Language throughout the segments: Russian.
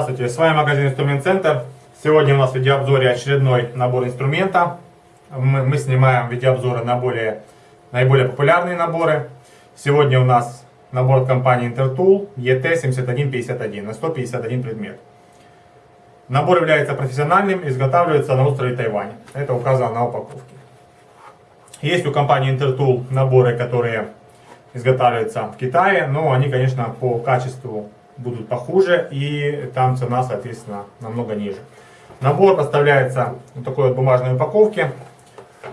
Здравствуйте, с вами магазин Инструмент Центр. Сегодня у нас в видеообзоре очередной набор инструмента. Мы, мы снимаем видеообзоры на более, наиболее популярные наборы. Сегодня у нас набор компании Intertool ET7151 на 151 предмет. Набор является профессиональным, изготавливается на острове Тайвань. Это указано на упаковке. Есть у компании Intertool наборы, которые изготавливаются в Китае, но они, конечно, по качеству будут похуже и там цена, соответственно, намного ниже. Набор поставляется в такой вот бумажной упаковке.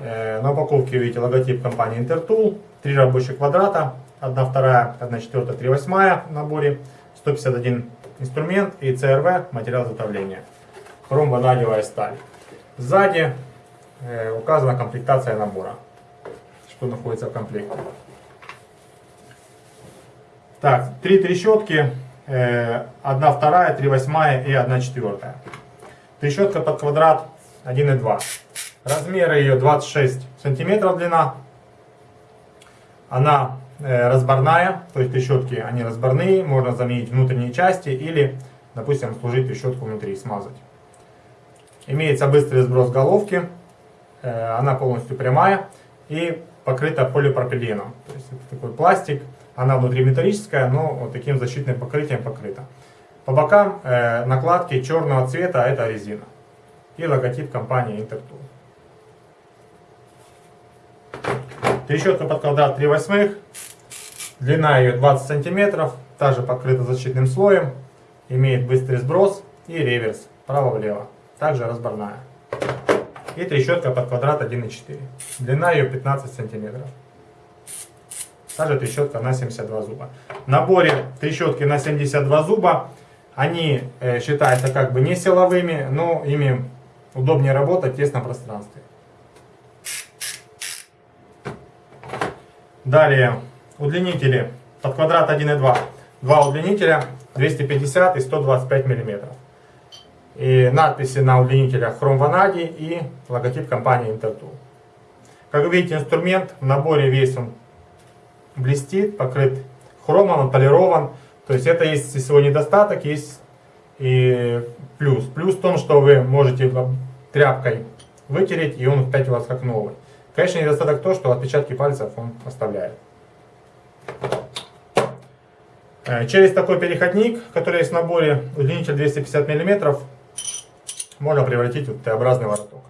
Э, на упаковке видите логотип компании Intertool, три рабочих квадрата, 1 вторая, 1 четвертая, 3 восьмая в наборе, 151 инструмент и CRV материал изготовления. Хромванадевая сталь. Сзади э, указана комплектация набора, что находится в комплекте. Так, три трещотки, 1 вторая, 3 восьмая и 1 четвертая. Трещотка под квадрат 1,2. Размеры ее 26 сантиметров длина. Она э, разборная, то есть трещотки они разборные, можно заменить внутренние части или, допустим, служить трещотку внутри, смазать. Имеется быстрый сброс головки, э, она полностью прямая и покрыта полипропиленом. То есть это такой пластик, она внутри металлическая, но вот таким защитным покрытием покрыта. По бокам э, накладки черного цвета, это резина. И логотип компании Intertool. Трещотка под квадрат 3 восьмых. Длина ее 20 сантиметров. Также покрыта защитным слоем. Имеет быстрый сброс и реверс. Право-влево. Также разборная. И трещотка под квадрат 1,4. Длина ее 15 сантиметров. Также трещотка на 72 зуба. В наборе трещотки на 72 зуба, они э, считаются как бы не силовыми, но ими удобнее работать в тесном пространстве. Далее удлинители под квадрат 1,2. Два удлинителя 250 и 125 мм. И надписи на удлинителях хром ванадий и логотип компании Intertool. Как видите, инструмент в наборе весь он блестит, покрыт хромом, он полирован. То есть это есть всего недостаток, есть и плюс. Плюс в том, что вы можете тряпкой вытереть, и он опять у вас как новый. Конечно, недостаток то, что отпечатки пальцев он оставляет. Э, через такой переходник, который есть в наборе, удлинитель 250 мм, можно превратить в Т-образный вороток.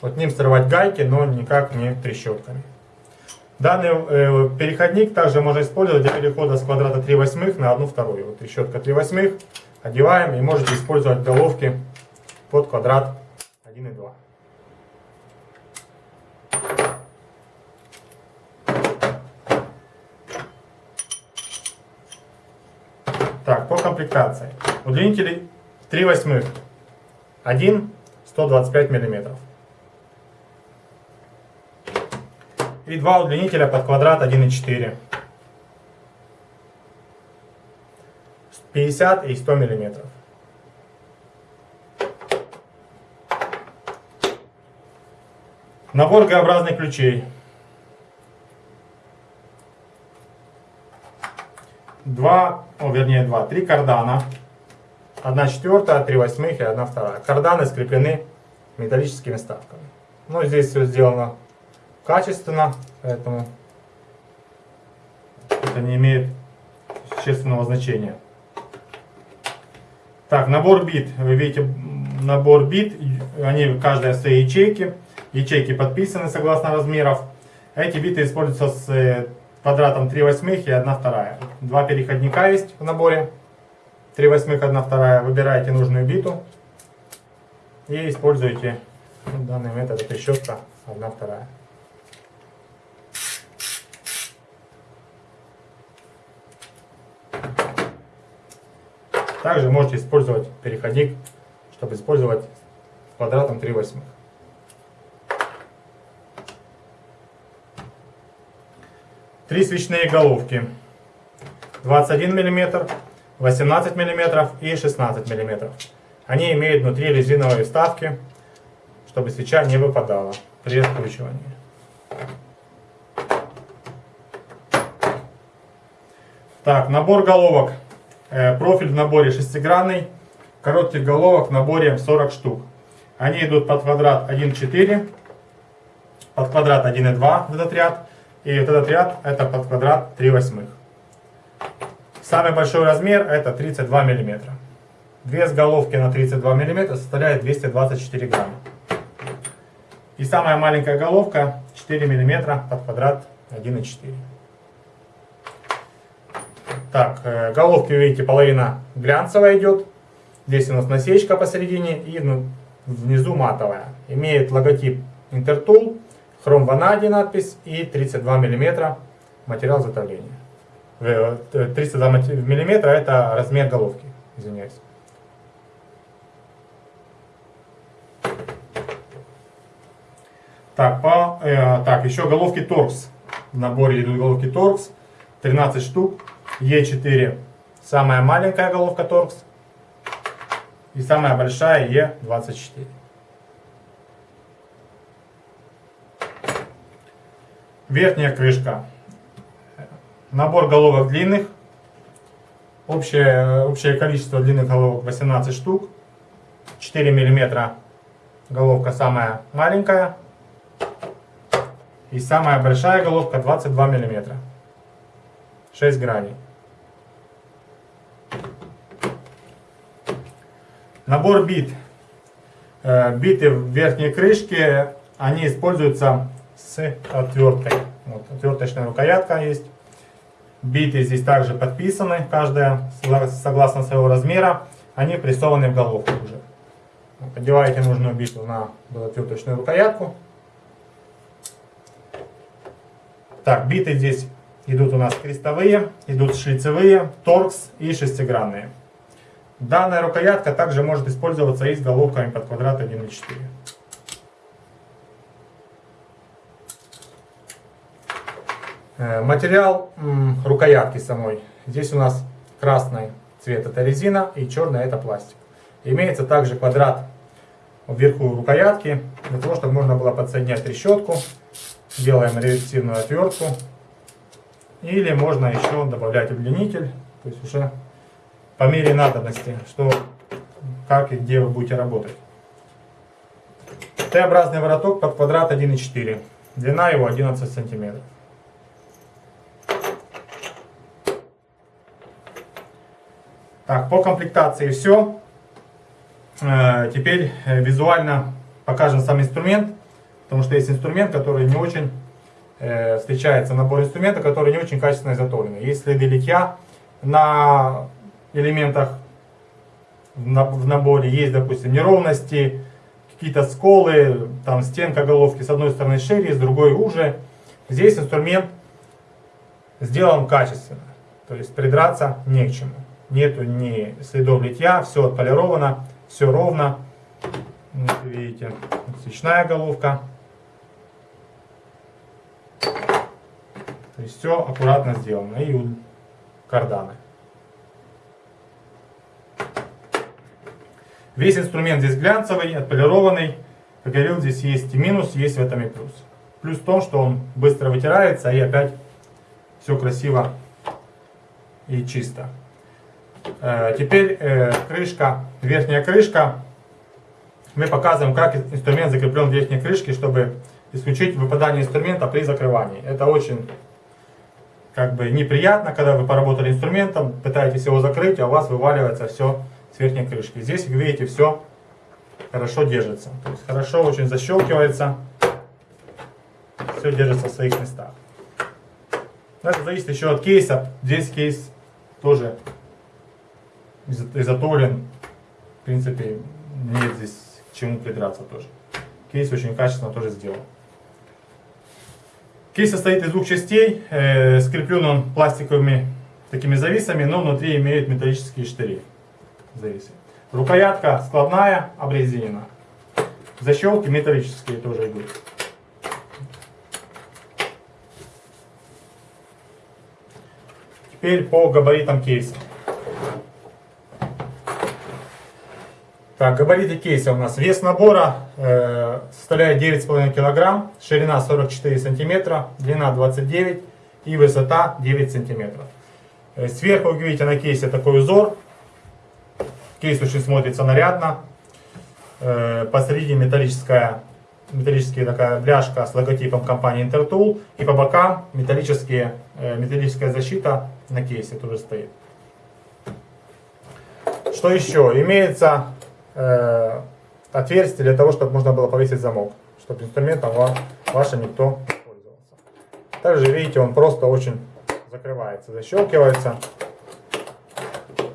Вот ним срывать гайки, но никак не трещотками. Данный э, переходник также можно использовать для перехода с квадрата 3 восьмых на 1 вторую. Вот трещотка 3 восьмых, одеваем и можете использовать головки под квадрат 1,2. Так, по комплектации. Удлинители 3 восьмых. 1 125 миллиметров. И два удлинителя под квадрат 1,4. 50 и 100 миллиметров. Набор Г-образных ключей. Два, о, вернее два, три кардана. Одна четвертая, три восьмых и одна вторая. Карданы скреплены металлическими вставками. Ну, здесь все сделано качественно, поэтому это не имеет существенного значения. Так, набор бит. Вы видите, набор бит, они каждая в своей ячейке. Ячейки подписаны согласно размеров. Эти биты используются с э, квадратом 3 восьмых и 1 вторая. Два переходника есть в наборе. 3 восьмых, 1 вторая. Выбираете нужную биту и используете данный метод. Это щетка 1 вторая. Также можете использовать переходник, чтобы использовать квадратом 3 восьмых. Три свечные головки. 21 мм, 18 мм и 16 мм. Они имеют внутри резиновые вставки, чтобы свеча не выпадала при раскручивании. Так, набор головок профиль в наборе шестигранный, коротких головок в наборе 40 штук. Они идут под квадрат 1,4, под квадрат 1,2 этот ряд, и вот этот ряд это под квадрат 3 восьмых. Самый большой размер это 32 мм. Вес головки на 32 мм составляет 224 грамма. И самая маленькая головка 4 мм под квадрат 1,4. Так, э, головки, видите, половина глянцевая идет. Здесь у нас насечка посередине и ну, внизу матовая. Имеет логотип Intertool, хром ванади надпись и 32 мм материал затовления. 32 мм это размер головки, извиняюсь. Так, по, э, так, еще головки торкс. В наборе идут головки торкс. 13 штук. Е4 самая маленькая головка торкс. И самая большая Е24. Верхняя крышка. Набор головок длинных. Общее, общее количество длинных головок 18 штук. 4 мм головка самая маленькая. И самая большая головка 22 мм. 6 граней. Набор бит. Э, биты в верхней крышке, они используются с отверткой. Вот, отверточная рукоятка есть. Биты здесь также подписаны, каждая согласно своего размера. Они прессованы в головку уже. Подеваете нужную биту на отверточную рукоятку. Так, биты здесь идут у нас крестовые, идут шлицевые, торкс и шестигранные. Данная рукоятка также может использоваться и с головками под квадрат 1.4. Э, материал рукоятки самой. Здесь у нас красный цвет это резина и черный это пластик. Имеется также квадрат вверху рукоятки, для того, чтобы можно было подсоединять трещотку. Делаем реверсивную отвертку. Или можно еще добавлять удлинитель, то есть уже по мере надобности, что, как и где вы будете работать. Т-образный вороток под квадрат 1,4. Длина его 11 сантиметров. Так, по комплектации все. Э, теперь э, визуально покажем сам инструмент, потому что есть инструмент, который не очень э, встречается, набор инструмента, который не очень качественно изготовлен. Есть следы литья на элементах в наборе есть, допустим, неровности, какие-то сколы, там стенка головки с одной стороны шире, с другой уже. Здесь инструмент сделан качественно, то есть придраться не к чему. Нету ни следов литья, все отполировано, все ровно. Вот видите, свечная головка. То есть все аккуратно сделано. И карданы. Весь инструмент здесь глянцевый, отполированный. Как говорил, здесь есть и минус, есть в этом и плюс. Плюс в том, что он быстро вытирается и опять все красиво и чисто. Э, теперь э, крышка, верхняя крышка. Мы показываем, как инструмент закреплен в верхней крышке, чтобы исключить выпадание инструмента при закрывании. Это очень как бы неприятно, когда вы поработали инструментом, пытаетесь его закрыть, а у вас вываливается все верхней крышки. Здесь, видите, все хорошо держится. То есть хорошо очень защелкивается. Все держится в своих местах. Это зависит еще от кейса. Здесь кейс тоже изготовлен. В принципе, нет здесь к чему придраться тоже. Кейс очень качественно тоже сделан. Кейс состоит из двух частей. Э, скреплен он пластиковыми такими зависами, но внутри имеет металлические штыри зависы. Рукоятка складная, обрезинена. Защелки металлические тоже идут. Теперь по габаритам кейса. Так, габариты кейса у нас. Вес набора э, составляет 9,5 кг, ширина 44 см, длина 29 и высота 9 см. Э, Сверху вы видите на кейсе такой узор. Кейс очень смотрится нарядно. Э, Посередине металлическая, металлическая такая бляшка с логотипом компании Intertool. И по бокам металлические, э, металлическая защита на кейсе тоже стоит. Что еще? Имеется э, отверстие для того, чтобы можно было повесить замок. Чтобы инструментом ва- вашим никто не пользовался. Также видите, он просто очень закрывается, защелкивается. То есть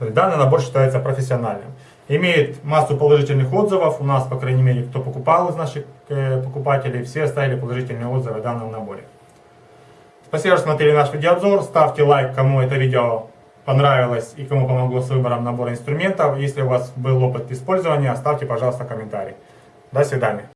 Данный набор считается профессиональным. Имеет массу положительных отзывов. У нас, по крайней мере, кто покупал из наших э, покупателей, все оставили положительные отзывы о данном наборе. Спасибо, что смотрели наш видеообзор. Ставьте лайк, кому это видео понравилось и кому помогло с выбором набора инструментов. Если у вас был опыт использования, оставьте, пожалуйста, комментарий. До свидания.